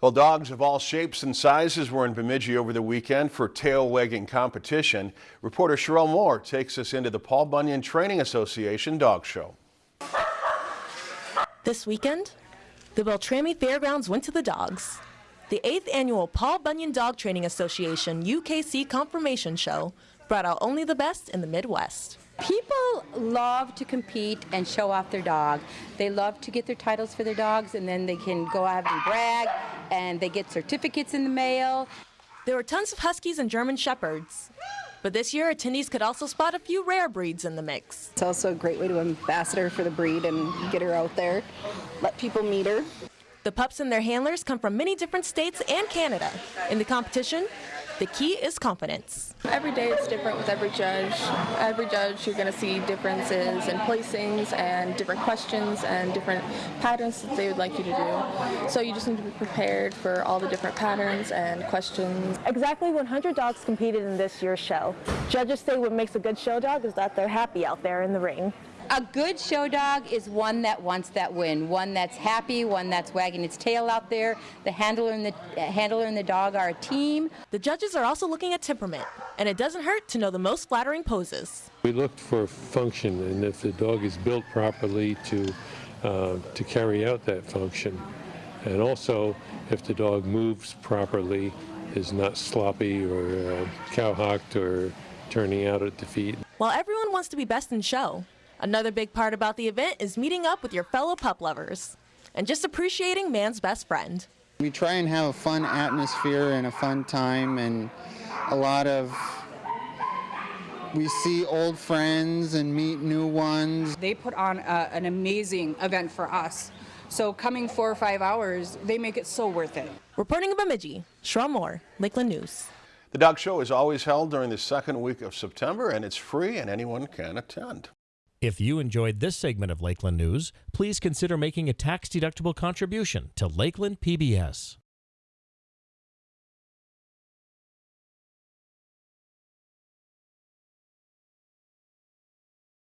Well, dogs of all shapes and sizes were in Bemidji over the weekend for tail wagging competition. Reporter Sherelle Moore takes us into the Paul Bunyan Training Association Dog Show. This weekend, the Beltrami Fairgrounds went to the dogs. The 8th annual Paul Bunyan Dog Training Association UKC Conformation Show brought out only the best in the Midwest. People love to compete and show off their dog. They love to get their titles for their dogs and then they can go out and brag and they get certificates in the mail. There were tons of Huskies and German Shepherds. But this year, attendees could also spot a few rare breeds in the mix. It's also a great way to ambassador for the breed and get her out there, let people meet her. The pups and their handlers come from many different states and Canada. In the competition, the key is confidence. Every day it's different with every judge. Every judge you're going to see differences in placings and different questions and different patterns that they would like you to do. So you just need to be prepared for all the different patterns and questions. Exactly 100 dogs competed in this year's show. Judges say what makes a good show dog is that they're happy out there in the ring. A good show dog is one that wants that win, one that's happy, one that's wagging its tail out there. The handler and the uh, handler and the dog are a team. The judges are also looking at temperament, and it doesn't hurt to know the most flattering poses. We looked for function, and if the dog is built properly to uh, to carry out that function, and also if the dog moves properly, is not sloppy or uh, cowhocked or turning out at the feet. While everyone wants to be best in show, Another big part about the event is meeting up with your fellow pup lovers and just appreciating man's best friend. We try and have a fun atmosphere and a fun time and a lot of we see old friends and meet new ones. They put on a, an amazing event for us. So coming four or five hours, they make it so worth it. Reporting in Bemidji, Sherelle Moore, Lakeland News. The dog show is always held during the second week of September and it's free and anyone can attend. If you enjoyed this segment of Lakeland News, please consider making a tax-deductible contribution to Lakeland PBS.